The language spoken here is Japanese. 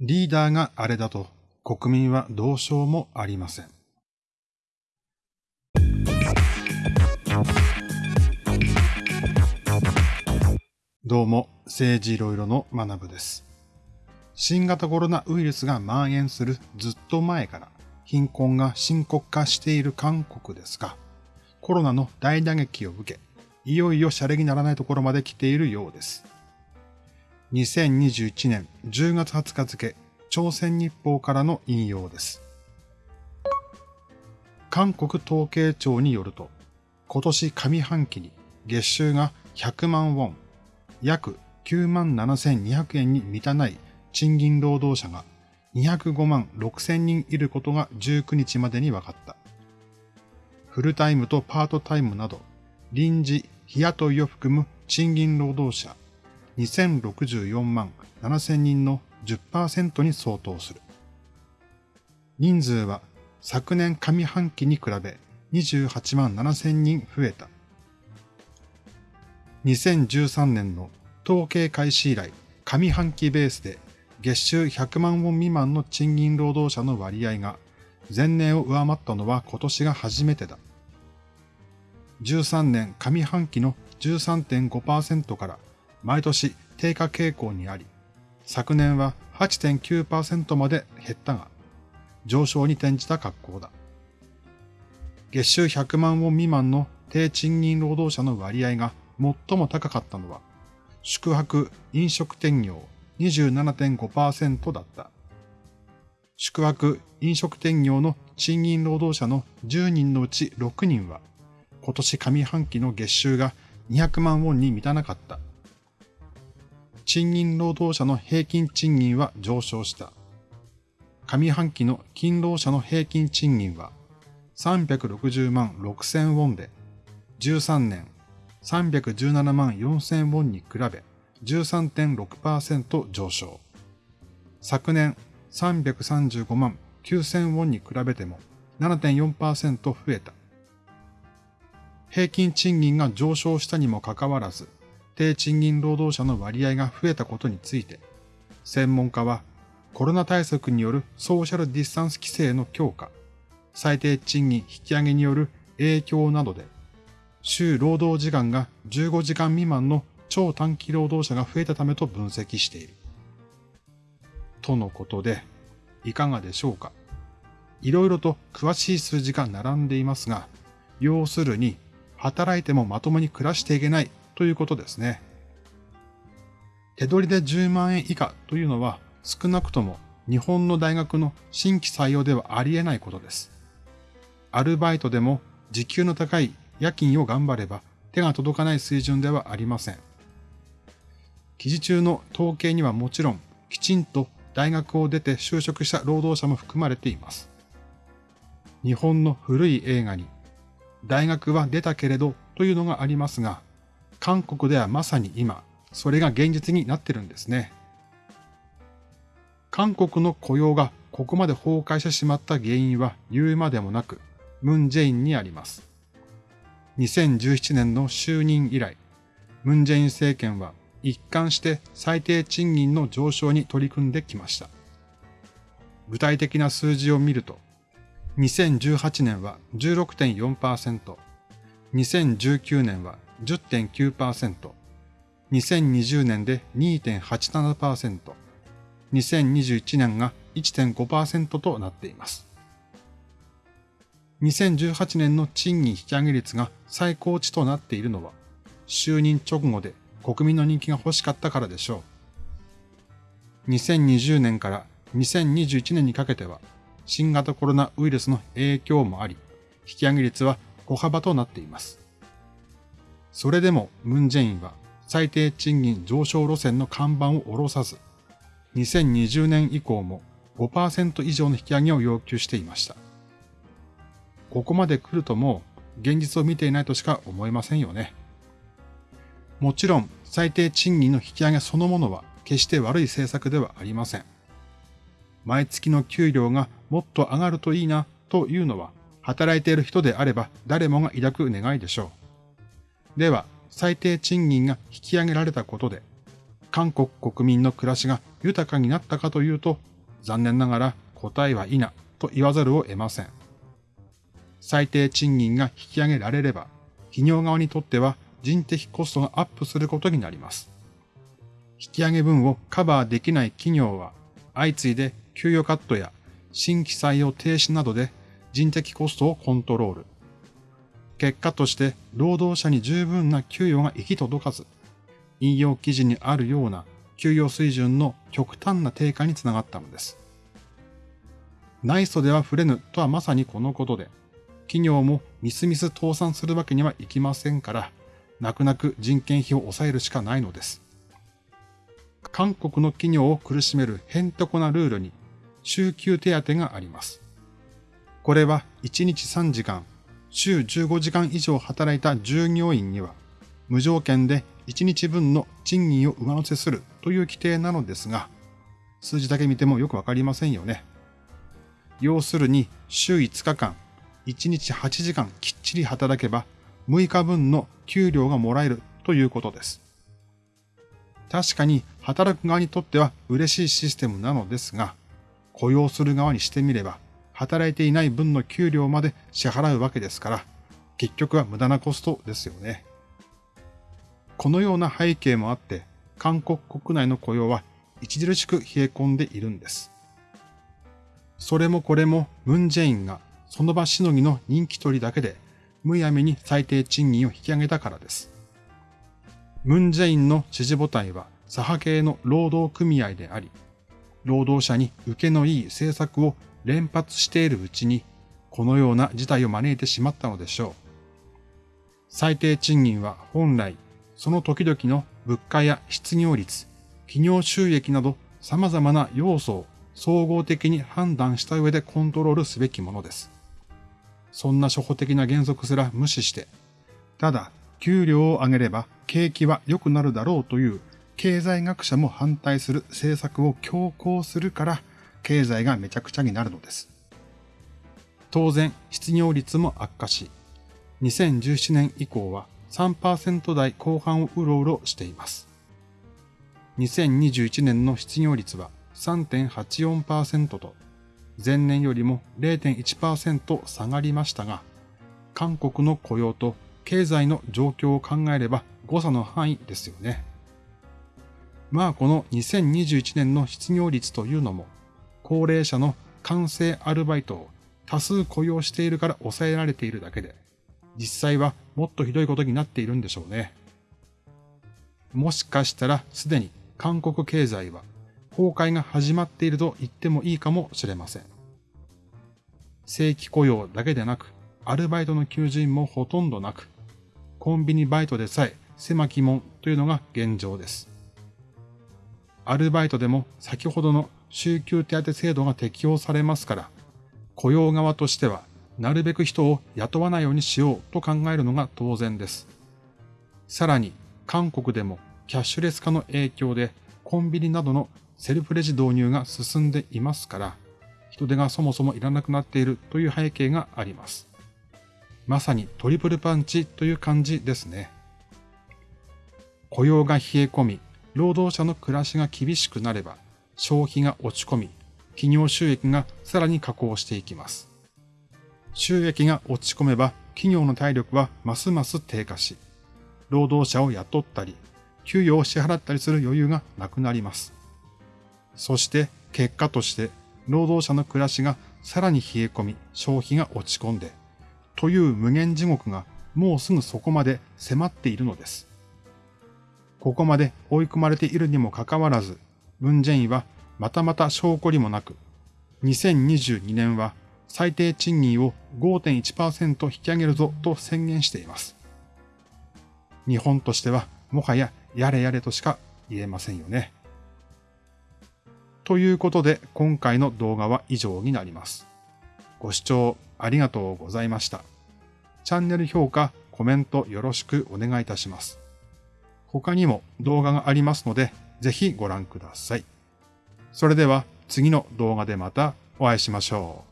リーダーがあれだと国民はどうしようもありません。どうも、政治いろいろの学部です。新型コロナウイルスが蔓延するずっと前から貧困が深刻化している韓国ですが、コロナの大打撃を受け、いよいよシャレにならないところまで来ているようです。2021年10月20日付、朝鮮日報からの引用です。韓国統計庁によると、今年上半期に月収が100万ウォン、約9万7200円に満たない賃金労働者が205万6000人いることが19日までに分かった。フルタイムとパートタイムなど、臨時、日雇いを含む賃金労働者2064万7000人の10%に相当する。人数は昨年上半期に比べ28万7000人増えた。2013年の統計開始以来、上半期ベースで月収100万ウォン未満の賃金労働者の割合が前年を上回ったのは今年が初めてだ。13年上半期の13.5%から毎年低下傾向にあり、昨年は8.9%まで減ったが、上昇に転じた格好だ。月収100万ウォン未満の低賃金労働者の割合が最も高かったのは、宿泊・飲食店業27.5%だった。宿泊・飲食店業の賃金労働者の10人のうち6人は、今年上半期の月収が200万ウォンに満たなかった。賃金労働者の平均賃金は上昇した。上半期の勤労者の平均賃金は360万6000ウォンで、13年317万4000ウォンに比べ13.6%上昇。昨年335万9000ウォンに比べても7.4%増えた。平均賃金が上昇したにもかかわらず、低賃金労働者の割合が増えたことについて、専門家はコロナ対策によるソーシャルディスタンス規制の強化、最低賃金引き上げによる影響などで、週労働時間が15時間未満の超短期労働者が増えたためと分析している。とのことで、いかがでしょうか。いろいろと詳しい数字が並んでいますが、要するに、働いてもまともに暮らしていけないということですね。手取りで10万円以下というのは少なくとも日本の大学の新規採用ではありえないことです。アルバイトでも時給の高い夜勤を頑張れば手が届かない水準ではありません。記事中の統計にはもちろんきちんと大学を出て就職した労働者も含まれています。日本の古い映画に大学は出たけれどというのがありますが、韓国ではまさに今、それが現実になってるんですね。韓国の雇用がここまで崩壊してしまった原因は言うまでもなく、ムン・ジェインにあります。2017年の就任以来、ムン・ジェイン政権は一貫して最低賃金の上昇に取り組んできました。具体的な数字を見ると、2018年は16.4%、2019年は10.9%、2020年で2.87%、2021年が1.5%となっています。2018年の賃金引き上げ率が最高値となっているのは、就任直後で国民の人気が欲しかったからでしょう。2020年から2021年にかけては、新型コロナウイルスの影響もあり、引き上げ率は小幅となっています。それでもムンジェインは最低賃金上昇路線の看板を下ろさず、2020年以降も5%以上の引き上げを要求していました。ここまで来るともう現実を見ていないとしか思えませんよね。もちろん最低賃金の引き上げそのものは決して悪い政策ではありません。毎月の給料がもっと上がるといいなというのは働いている人であれば誰もが抱く願いでしょう。では、最低賃金が引き上げられたことで、韓国国民の暮らしが豊かになったかというと、残念ながら答えは否と言わざるを得ません。最低賃金が引き上げられれば、企業側にとっては人的コストがアップすることになります。引き上げ分をカバーできない企業は、相次いで給与カットや新規採用停止などで人的コストをコントロール。結果として労働者に十分な給与が行き届かず、引用記事にあるような給与水準の極端な低下につながったのです。内装では触れぬとはまさにこのことで、企業もみすみす倒産するわけにはいきませんから、泣く泣く人件費を抑えるしかないのです。韓国の企業を苦しめるへんとこなルールに、週休手当があります。これは1日3時間、週15時間以上働いた従業員には、無条件で1日分の賃金を上乗せするという規定なのですが、数字だけ見てもよくわかりませんよね。要するに週5日間、1日8時間きっちり働けば6日分の給料がもらえるということです。確かに働く側にとっては嬉しいシステムなのですが、雇用する側にしてみれば、働いていない分の給料まで支払うわけですから、結局は無駄なコストですよね。このような背景もあって、韓国国内の雇用は著しく冷え込んでいるんです。それもこれもムンジェインがその場しのぎの人気取りだけでむやみに最低賃金を引き上げたからです。ムンジェインの支持母体は左派系の労働組合であり、労働者に受けのいい政策を連発しているうちに、このような事態を招いてしまったのでしょう。最低賃金は本来その時々の物価や失業率、企業収益など様々な要素を総合的に判断した上でコントロールすべきものです。そんな初歩的な原則すら無視して、ただ、給料を上げれば景気は良くなるだろうという経済学者も反対する政策を強行するから、経済がめちゃくちゃになるのです。当然、失業率も悪化し、2017年以降は3%台後半をうろうろしています。2021年の失業率は3.84%と前年よりも0.1%下がりましたが、韓国の雇用と経済の状況を考えれば誤差の範囲ですよね。まあこの2021年の失業率というのも、高齢者の完成アルバイトを多数雇用しているから抑えられているだけで、実際はもっとひどいことになっているんでしょうね。もしかしたらすでに韓国経済は崩壊が始まっていると言ってもいいかもしれません。正規雇用だけでなく、アルバイトの求人もほとんどなく、コンビニバイトでさえ狭き門というのが現状です。アルバイトでも先ほどの週休手当制度が適用されますから、雇用側としてはなるべく人を雇わないようにしようと考えるのが当然です。さらに、韓国でもキャッシュレス化の影響でコンビニなどのセルフレジ導入が進んでいますから、人手がそもそもいらなくなっているという背景があります。まさにトリプルパンチという感じですね。雇用が冷え込み、労働者の暮らしが厳しくなれば、消費が落ち込み、企業収益がさらに下降していきます。収益が落ち込めば企業の体力はますます低下し、労働者を雇ったり、給与を支払ったりする余裕がなくなります。そして結果として労働者の暮らしがさらに冷え込み、消費が落ち込んで、という無限地獄がもうすぐそこまで迫っているのです。ここまで追い込まれているにもかかわらず、ムンジェインはまたまた証拠りもなく、2022年は最低賃金を5.1%引き上げるぞと宣言しています。日本としてはもはややれやれとしか言えませんよね。ということで今回の動画は以上になります。ご視聴ありがとうございました。チャンネル評価、コメントよろしくお願いいたします。他にも動画がありますので、ぜひご覧ください。それでは次の動画でまたお会いしましょう。